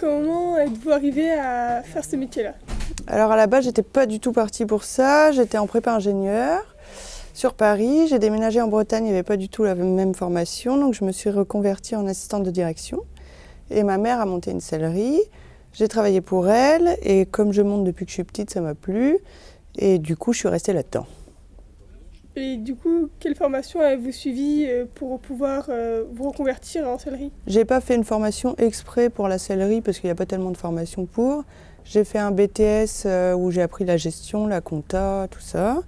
Comment êtes-vous arrivé à faire ce métier-là? Alors à la base, j'étais pas du tout partie pour ça. J'étais en prépa ingénieur sur Paris. J'ai déménagé en Bretagne, il n'y avait pas du tout la même formation. Donc je me suis reconvertie en assistante de direction. Et ma mère a monté une sellerie. J'ai travaillé pour elle et comme je monte depuis que je suis petite, ça m'a plu. Et du coup, je suis restée là-dedans. Et du coup, quelle formation avez-vous suivi euh, pour pouvoir euh, vous reconvertir en sellerie J'ai pas fait une formation exprès pour la sellerie parce qu'il n'y a pas tellement de formation pour. J'ai fait un BTS euh, où j'ai appris la gestion, la compta, tout ça.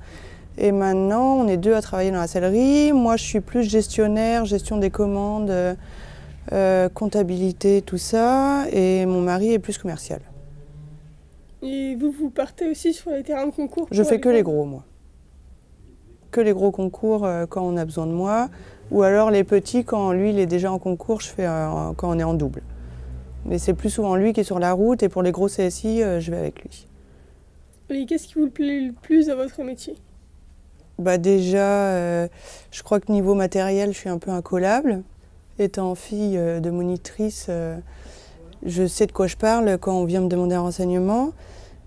Et maintenant, on est deux à travailler dans la sellerie. Moi, je suis plus gestionnaire, gestion des commandes, comptabilité, tout ça. Et mon mari est plus commercial. Et vous, vous partez aussi sur les terrains de concours Je fais que les gros, moi que les gros concours euh, quand on a besoin de moi, ou alors les petits quand lui il est déjà en concours, je fais euh, quand on est en double. Mais c'est plus souvent lui qui est sur la route et pour les gros CSI, euh, je vais avec lui. Et qu'est-ce qui vous plaît le plus à votre métier? Bah Déjà, je crois que niveau matériel, je suis un peu incollable. Étant fille de monitrice, je sais de quoi je parle quand on vient me demander un renseignement.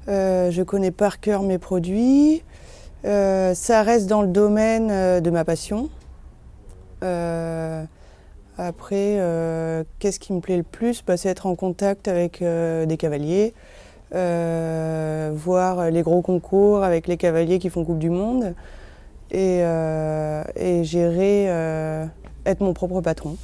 je connais par cœur mes produits. Euh, ça reste dans le domaine euh, de ma passion. Euh, après, qu'est-ce qui me plaît le plus? Bah, C'est être en contact avec des cavaliers, voir les gros concours avec les cavaliers qui font Coupe du Monde et, et gérer, être mon propre patron.